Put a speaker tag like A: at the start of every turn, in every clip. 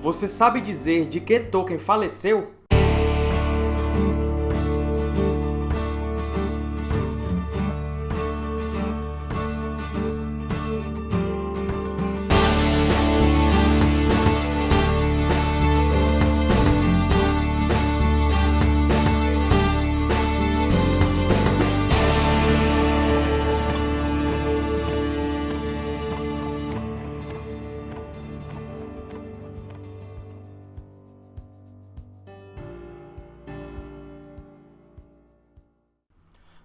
A: Você sabe dizer de que Tolkien faleceu?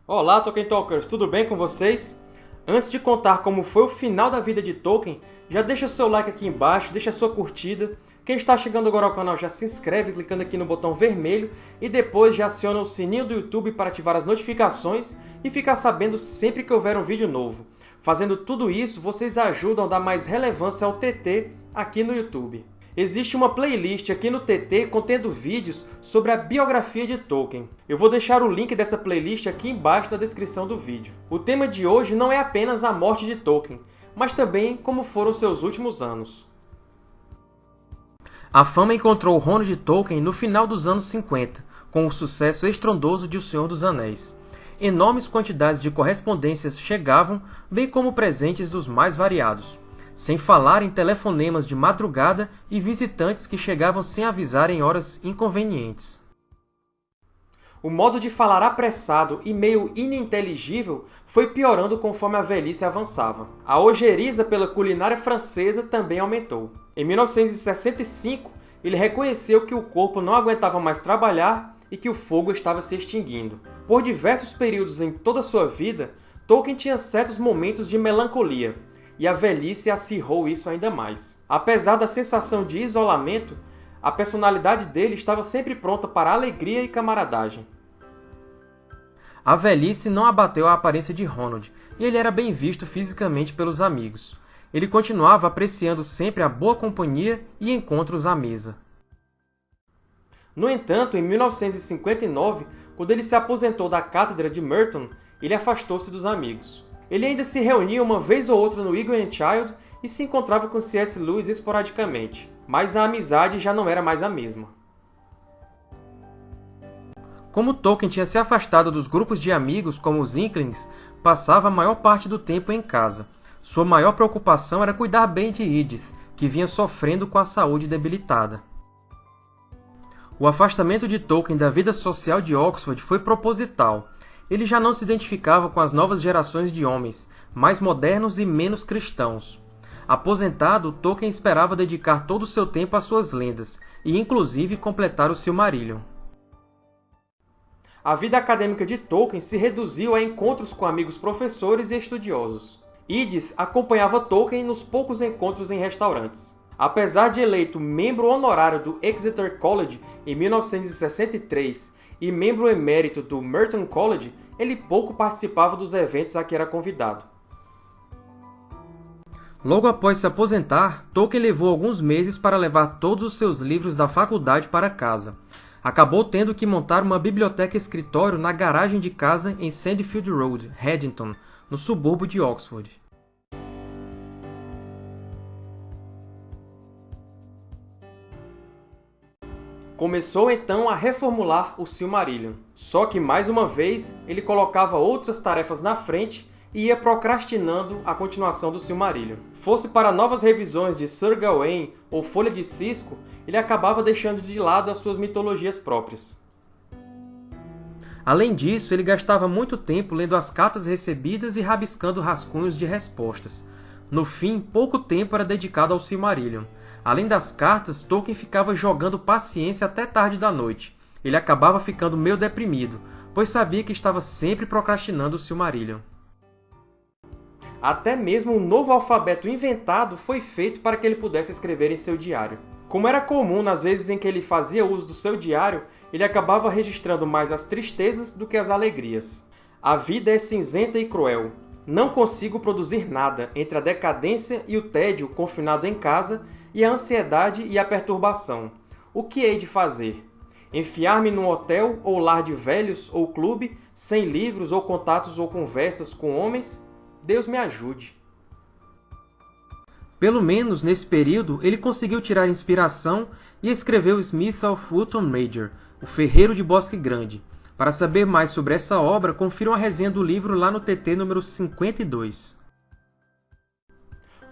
A: Olá, Tolkien Talkers! Tudo bem com vocês? Antes de contar como foi o final da vida de Tolkien, já deixa seu like aqui embaixo, deixa sua curtida. Quem está chegando agora ao canal já se inscreve clicando aqui no botão vermelho e depois já aciona o sininho do YouTube para ativar as notificações e ficar sabendo sempre que houver um vídeo novo. Fazendo tudo isso, vocês ajudam a dar mais relevância ao TT aqui no YouTube. Existe uma playlist aqui no TT contendo vídeos sobre a biografia de Tolkien. Eu vou deixar o link dessa playlist aqui embaixo na descrição do vídeo. O tema de hoje não é apenas a morte de Tolkien, mas também como foram seus últimos anos. A fama encontrou Ronald Tolkien no final dos anos 50, com o sucesso estrondoso de O Senhor dos Anéis. Enormes quantidades de correspondências chegavam, bem como presentes dos mais variados sem falar em telefonemas de madrugada e visitantes que chegavam sem avisar em horas inconvenientes. O modo de falar apressado e meio ininteligível foi piorando conforme a velhice avançava. A ojeriza pela culinária francesa também aumentou. Em 1965, ele reconheceu que o corpo não aguentava mais trabalhar e que o fogo estava se extinguindo. Por diversos períodos em toda sua vida, Tolkien tinha certos momentos de melancolia, e a velhice acirrou isso ainda mais. Apesar da sensação de isolamento, a personalidade dele estava sempre pronta para alegria e camaradagem. A velhice não abateu a aparência de Ronald, e ele era bem visto fisicamente pelos amigos. Ele continuava apreciando sempre a boa companhia e encontros à mesa. No entanto, em 1959, quando ele se aposentou da cátedra de Merton, ele afastou-se dos amigos. Ele ainda se reunia uma vez ou outra no Eagle and Child e se encontrava com C.S. Lewis esporadicamente, mas a amizade já não era mais a mesma. Como Tolkien tinha se afastado dos grupos de amigos como os Inklings, passava a maior parte do tempo em casa. Sua maior preocupação era cuidar bem de Edith, que vinha sofrendo com a saúde debilitada. O afastamento de Tolkien da vida social de Oxford foi proposital, ele já não se identificava com as novas gerações de homens, mais modernos e menos cristãos. Aposentado, Tolkien esperava dedicar todo o seu tempo às suas lendas, e inclusive completar o Silmarillion. A vida acadêmica de Tolkien se reduziu a encontros com amigos professores e estudiosos. Edith acompanhava Tolkien nos poucos encontros em restaurantes. Apesar de eleito membro honorário do Exeter College em 1963 e membro emérito do Merton College, ele pouco participava dos eventos a que era convidado. Logo após se aposentar, Tolkien levou alguns meses para levar todos os seus livros da faculdade para casa. Acabou tendo que montar uma biblioteca-escritório na garagem de casa em Sandfield Road, Haddington, no subúrbio de Oxford. Começou então a reformular o Silmarillion. Só que, mais uma vez, ele colocava outras tarefas na frente e ia procrastinando a continuação do Silmarillion. Fosse para novas revisões de Sir Gawain ou Folha de Cisco, ele acabava deixando de lado as suas mitologias próprias. Além disso, ele gastava muito tempo lendo as cartas recebidas e rabiscando rascunhos de respostas. No fim, pouco tempo era dedicado ao Silmarillion, Além das cartas, Tolkien ficava jogando paciência até tarde da noite. Ele acabava ficando meio deprimido, pois sabia que estava sempre procrastinando o Silmarillion. Até mesmo um novo alfabeto inventado foi feito para que ele pudesse escrever em seu diário. Como era comum nas vezes em que ele fazia uso do seu diário, ele acabava registrando mais as tristezas do que as alegrias. A vida é cinzenta e cruel. Não consigo produzir nada entre a decadência e o tédio confinado em casa e a ansiedade e a perturbação. O que hei de fazer? Enfiar-me num hotel ou lar de velhos ou clube, sem livros ou contatos ou conversas com homens? Deus me ajude. Pelo menos nesse período, ele conseguiu tirar inspiração e escreveu Smith of Wootton Major, O Ferreiro de Bosque Grande. Para saber mais sobre essa obra, confiram a resenha do livro lá no TT número 52.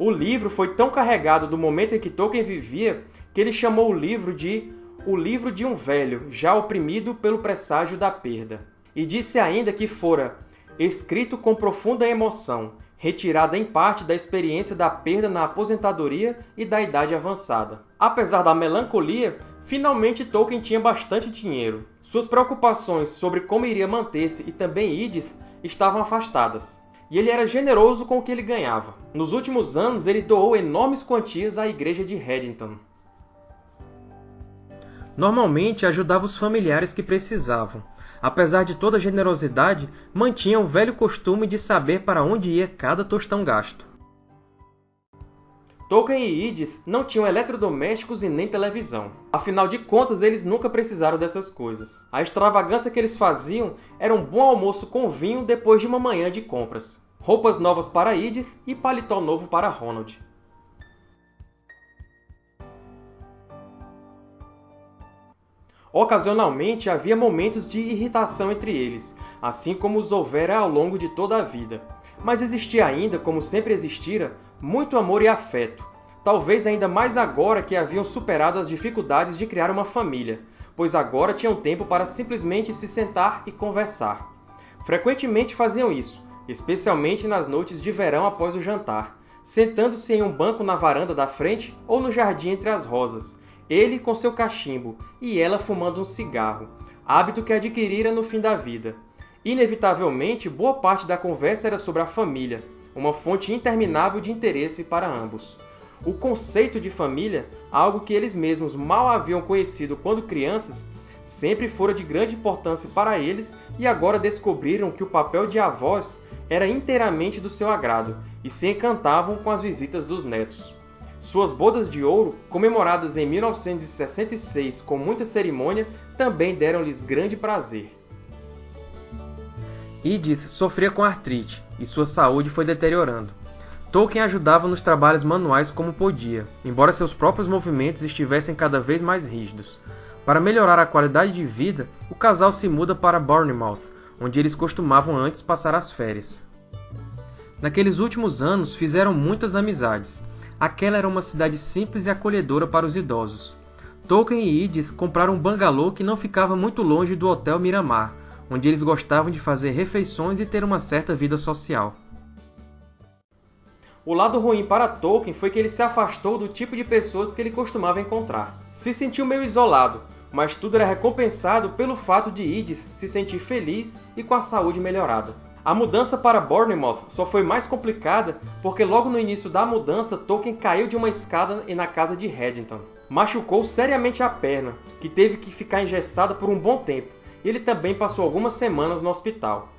B: O livro foi tão carregado do momento em que Tolkien vivia que ele chamou o livro de O Livro de um Velho, já oprimido pelo presságio da perda. E disse ainda que fora escrito com profunda emoção, retirada em parte da experiência da perda na aposentadoria e da idade avançada. Apesar da melancolia, finalmente Tolkien tinha bastante dinheiro. Suas preocupações sobre como iria manter-se e também Idith estavam afastadas. E ele era generoso com o que ele ganhava. Nos últimos anos, ele doou enormes quantias à igreja de Haddington.
A: Normalmente ajudava os familiares que precisavam, apesar de toda a generosidade, mantinha o velho costume de saber para onde ia cada tostão gasto.
B: Tolkien e Idith não tinham eletrodomésticos e nem televisão. Afinal de contas, eles nunca precisaram dessas coisas. A extravagância que eles faziam era um bom almoço com vinho depois de uma manhã de compras, roupas novas para Idith e paletó novo para Ronald. Ocasionalmente, havia momentos de irritação entre eles, assim como os houvera ao longo de toda a vida. Mas existia ainda, como sempre existira, muito amor e afeto. Talvez ainda mais agora que haviam superado as dificuldades de criar uma família, pois agora tinham tempo para simplesmente se sentar e conversar. Frequentemente faziam isso, especialmente nas noites de verão após o jantar, sentando-se em um banco na varanda da frente ou no jardim entre as rosas, ele com seu cachimbo e ela fumando um cigarro, hábito que adquirira no fim da vida. Inevitavelmente, boa parte da conversa era sobre a família, uma fonte interminável de interesse para ambos. O conceito de família, algo que eles mesmos mal haviam conhecido quando crianças, sempre fora de grande importância para eles e agora descobriram que o papel de avós era inteiramente do seu agrado e se encantavam com as visitas dos netos. Suas bodas de ouro, comemoradas em 1966 com muita cerimônia, também deram-lhes grande prazer.
A: Edith sofria com artrite, e sua saúde foi deteriorando. Tolkien ajudava nos trabalhos manuais como podia, embora seus próprios movimentos estivessem cada vez mais rígidos. Para melhorar a qualidade de vida, o casal se muda para Bournemouth, onde eles costumavam antes passar as férias. Naqueles últimos anos, fizeram muitas amizades, aquela era uma cidade simples e acolhedora para os idosos. Tolkien e Edith compraram um bangalô que não ficava muito longe do Hotel Miramar, onde eles gostavam de fazer refeições e ter uma certa vida social.
B: O lado ruim para Tolkien foi que ele se afastou do tipo de pessoas que ele costumava encontrar. Se sentiu meio isolado, mas tudo era recompensado pelo fato de Edith se sentir feliz e com a saúde melhorada. A mudança para Bournemouth só foi mais complicada porque logo no início da mudança Tolkien caiu de uma escada na casa de Haddington. Machucou seriamente a perna, que teve que ficar engessada por um bom tempo, e ele também passou algumas semanas no hospital.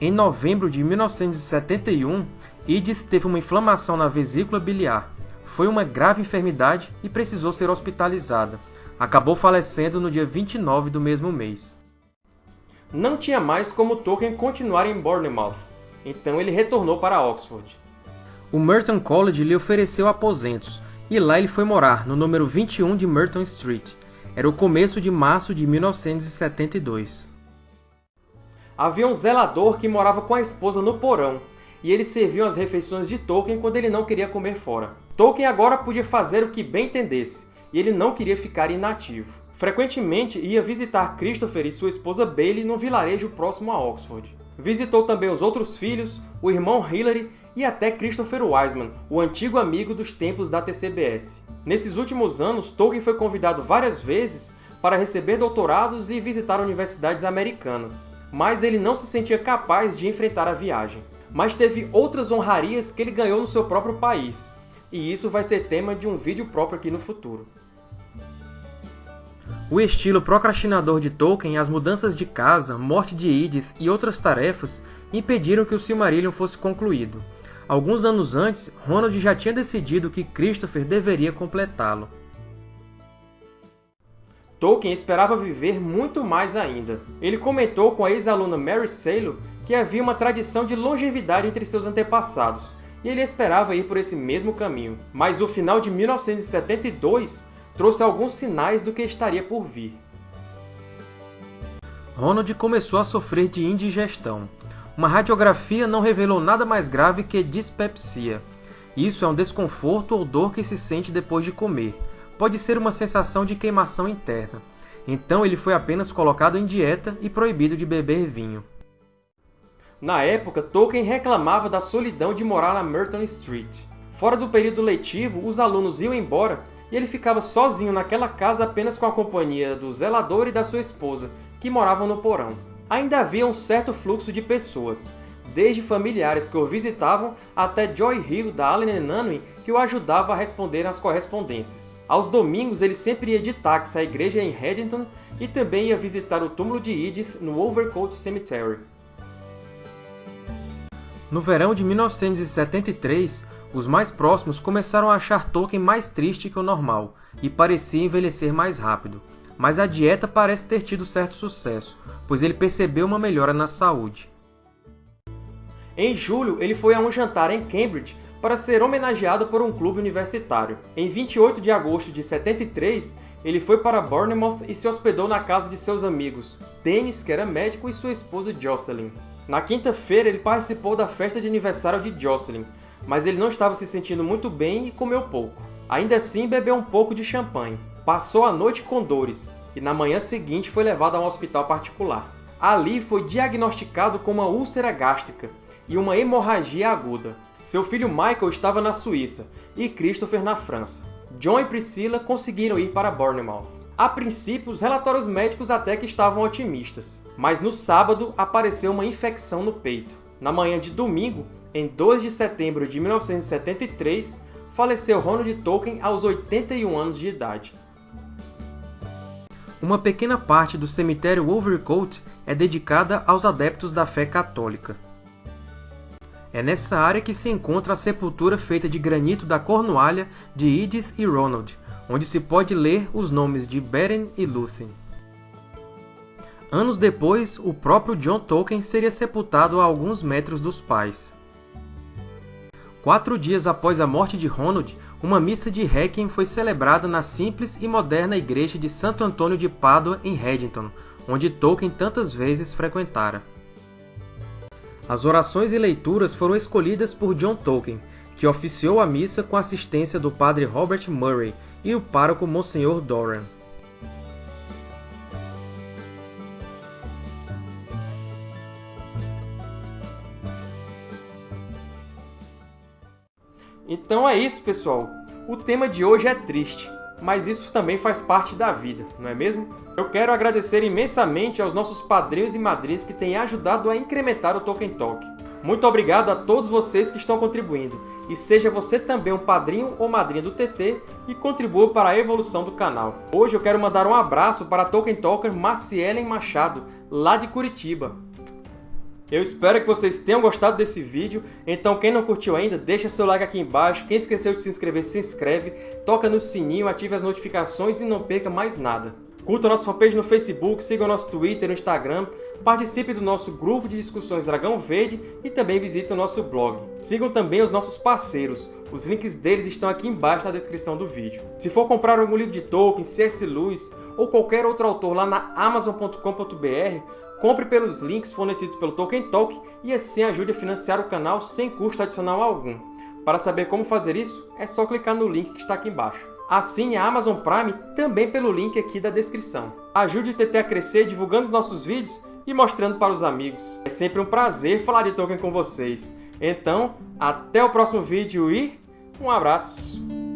A: Em novembro de 1971, Edith teve uma inflamação na vesícula biliar. Foi uma grave enfermidade e precisou ser hospitalizada. Acabou falecendo no dia 29 do mesmo mês
B: não tinha mais como Tolkien continuar em Bournemouth, então ele retornou para Oxford.
A: O Merton College lhe ofereceu aposentos, e lá ele foi morar, no número 21 de Merton Street. Era o começo de março de 1972.
B: Havia um zelador que morava com a esposa no porão, e eles serviam as refeições de Tolkien quando ele não queria comer fora. Tolkien agora podia fazer o que bem entendesse, e ele não queria ficar inativo. Frequentemente ia visitar Christopher e sua esposa Bailey num vilarejo próximo a Oxford. Visitou também os outros filhos, o irmão Hilary e até Christopher Wiseman, o antigo amigo dos tempos da TCBS. Nesses últimos anos, Tolkien foi convidado várias vezes para receber doutorados e visitar universidades americanas, mas ele não se sentia capaz de enfrentar a viagem. Mas teve outras honrarias que ele ganhou no seu próprio país, e isso vai ser tema de um vídeo próprio aqui no futuro.
A: O estilo procrastinador de Tolkien as mudanças de casa, morte de Edith e outras tarefas impediram que o Silmarillion fosse concluído. Alguns anos antes, Ronald já tinha decidido que Christopher deveria completá-lo.
B: Tolkien esperava viver muito mais ainda. Ele comentou com a ex-aluna Mary Salo que havia uma tradição de longevidade entre seus antepassados, e ele esperava ir por esse mesmo caminho. Mas o final de 1972 trouxe alguns sinais do que estaria por vir.
A: Ronald começou a sofrer de indigestão. Uma radiografia não revelou nada mais grave que dispepsia. Isso é um desconforto ou dor que se sente depois de comer. Pode ser uma sensação de queimação interna. Então ele foi apenas colocado em dieta e proibido de beber vinho.
B: Na época, Tolkien reclamava da solidão de morar na Merton Street. Fora do período letivo, os alunos iam embora e ele ficava sozinho naquela casa apenas com a companhia do zelador e da sua esposa, que moravam no porão. Ainda havia um certo fluxo de pessoas, desde familiares que o visitavam até Joy Hill da Allen Unwin, que o ajudava a responder às correspondências. Aos domingos ele sempre ia de táxi à igreja em Haddington e também ia visitar o túmulo de Edith no Overcoat Cemetery.
A: No verão de 1973, os mais próximos começaram a achar Tolkien mais triste que o normal, e parecia envelhecer mais rápido. Mas a dieta parece ter tido certo sucesso, pois ele percebeu uma melhora na saúde.
B: Em julho, ele foi a um jantar em Cambridge para ser homenageado por um clube universitário. Em 28 de agosto de 73, ele foi para Bournemouth e se hospedou na casa de seus amigos, Dennis, que era médico, e sua esposa Jocelyn. Na quinta-feira, ele participou da festa de aniversário de Jocelyn, mas ele não estava se sentindo muito bem e comeu pouco. Ainda assim, bebeu um pouco de champanhe. Passou a noite com dores e na manhã seguinte foi levado a um hospital particular. Ali foi diagnosticado com uma úlcera gástrica e uma hemorragia aguda. Seu filho Michael estava na Suíça e Christopher na França. John e Priscilla conseguiram ir para Bournemouth. A princípio, os relatórios médicos até que estavam otimistas, mas no sábado apareceu uma infecção no peito. Na manhã de domingo, em 2 de setembro de 1973, faleceu Ronald Tolkien aos 81 anos de idade.
A: Uma pequena parte do cemitério Overcoat é dedicada aos adeptos da fé católica. É nessa área que se encontra a sepultura feita de granito da Cornualha de Edith e Ronald, onde se pode ler os nomes de Beren e Lúthien. Anos depois, o próprio John Tolkien seria sepultado a alguns metros dos pais. Quatro dias após a morte de Ronald, uma missa de Requiem foi celebrada na simples e moderna igreja de Santo Antônio de Pádua, em Haddington, onde Tolkien tantas vezes frequentara. As orações e leituras foram escolhidas por John Tolkien, que oficiou a missa com a assistência do padre Robert Murray, e o pároco Monsenhor Doran.
B: Então é isso, pessoal! O tema de hoje é triste, mas isso também faz parte da vida, não é mesmo? Eu quero agradecer imensamente aos nossos padrinhos e madrinhas que têm ajudado a incrementar o Tolkien Talk. Muito obrigado a todos vocês que estão contribuindo, e seja você também um padrinho ou madrinha do TT e contribua para a evolução do canal. Hoje eu quero mandar um abraço para a Tolkien Talker Macielen Machado, lá de Curitiba. Eu espero que vocês tenham gostado desse vídeo, então quem não curtiu ainda, deixa seu like aqui embaixo, quem esqueceu de se inscrever, se inscreve, toca no sininho, ative as notificações e não perca mais nada. Curta a nossa fanpage no Facebook, siga o nosso Twitter e Instagram, participe do nosso grupo de discussões Dragão Verde e também visite o nosso blog. Sigam também os nossos parceiros, os links deles estão aqui embaixo na descrição do vídeo. Se for comprar algum livro de Tolkien, C.S. Lewis ou qualquer outro autor lá na Amazon.com.br, compre pelos links fornecidos pelo Tolkien Talk e assim ajude a financiar o canal sem custo adicional algum. Para saber como fazer isso, é só clicar no link que está aqui embaixo. Assine a Amazon Prime também pelo link aqui da descrição. Ajude o TT a crescer divulgando os nossos vídeos e mostrando para os amigos. É sempre um prazer falar de Tolkien com vocês. Então, até o próximo vídeo e um abraço!